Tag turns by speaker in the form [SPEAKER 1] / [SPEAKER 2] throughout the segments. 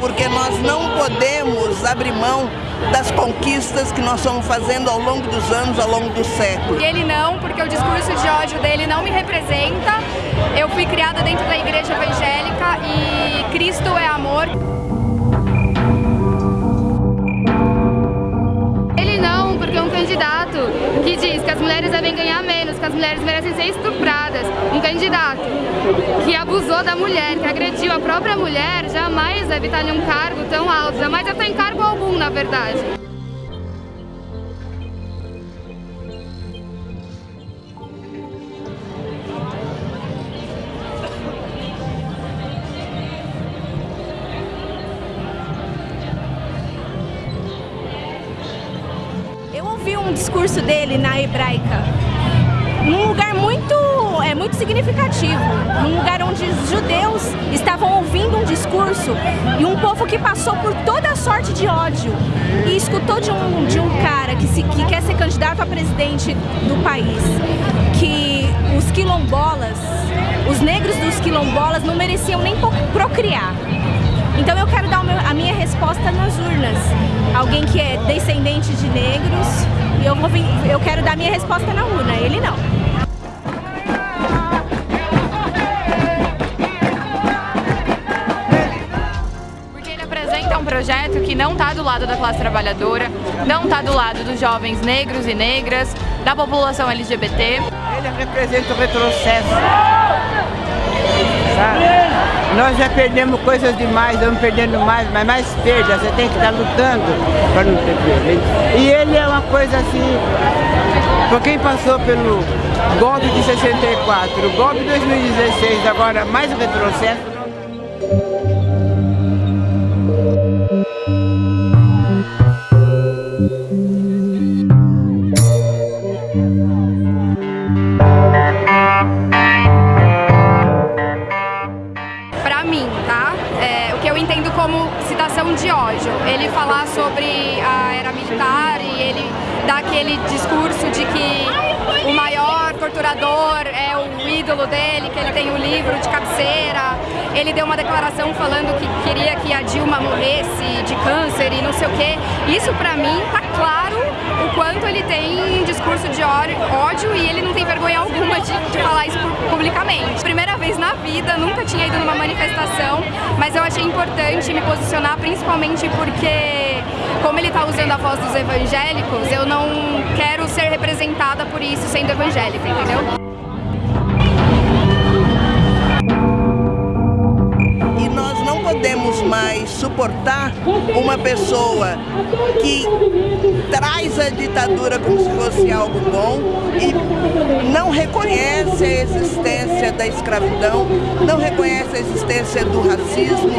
[SPEAKER 1] porque nós não podemos abrir mão das conquistas que nós estamos fazendo ao longo dos anos, ao longo do século.
[SPEAKER 2] E ele não, porque o discurso de ódio dele não me representa. Eu fui criada dentro da igreja evangélica e Cristo é amor.
[SPEAKER 3] Ele não, porque é um candidato que diz que as mulheres devem ganhar menos, que as mulheres merecem ser estupradas. Um candidato que abusou da mulher, que agrediu a própria mulher, jamais deve estar em um cargo tão alto, jamais estar em cargo algum, na verdade.
[SPEAKER 4] Eu ouvi um discurso dele na hebraica, num lugar muito, é, muito significativo, num lugar onde os judeus estavam ouvindo um discurso e um povo que passou por toda a sorte de ódio e escutou de um, de um cara que, se, que quer ser candidato a presidente do país, que os quilombolas, os negros dos quilombolas não mereciam nem procriar. Então eu quero dar a minha resposta nas urnas. Alguém que é descendente de negros, eu, vou, eu quero dar a minha resposta na urna, ele não.
[SPEAKER 3] Projeto que não está do lado da classe trabalhadora, não está do lado dos jovens negros e negras, da população LGBT.
[SPEAKER 5] Ele representa o retrocesso. Sabe? Nós já perdemos coisas demais, vamos perdendo mais, mas mais perda, você tem que estar lutando para não ter perda. E ele é uma coisa assim, para quem passou pelo golpe de 64, o golpe de 2016, agora mais o retrocesso,
[SPEAKER 2] de ódio. Ele falar sobre a era militar e ele dar aquele discurso de que o maior torturador é o ídolo dele, que ele tem um livro de cabeceira. Ele deu uma declaração falando que queria que a Dilma morresse de câncer e não sei o quê. Isso pra mim tá claro o quanto ele tem um discurso de ódio e ele vergonha alguma de, de falar isso publicamente. Primeira vez na vida, nunca tinha ido numa manifestação, mas eu achei importante me posicionar principalmente porque, como ele está usando a voz dos evangélicos, eu não quero ser representada por isso sendo evangélica, entendeu?
[SPEAKER 1] podemos mais suportar uma pessoa que traz a ditadura como se fosse algo bom e reconhece a existência da escravidão, não reconhece a existência do racismo,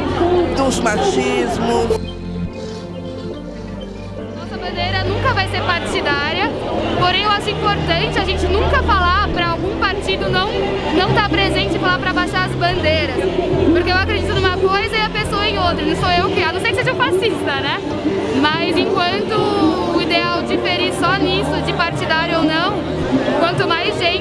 [SPEAKER 1] dos machismos.
[SPEAKER 3] Nossa bandeira nunca vai ser partidária, porém eu acho importante a gente nunca falar para algum partido não não estar tá presente e falar para baixar as bandeiras, porque eu acredito numa coisa e a pessoa em outra, não sou eu que, a não ser que seja fascista, né? Mas enquanto o ideal diferir só nisso, de partidário ou não, quanto mais gente.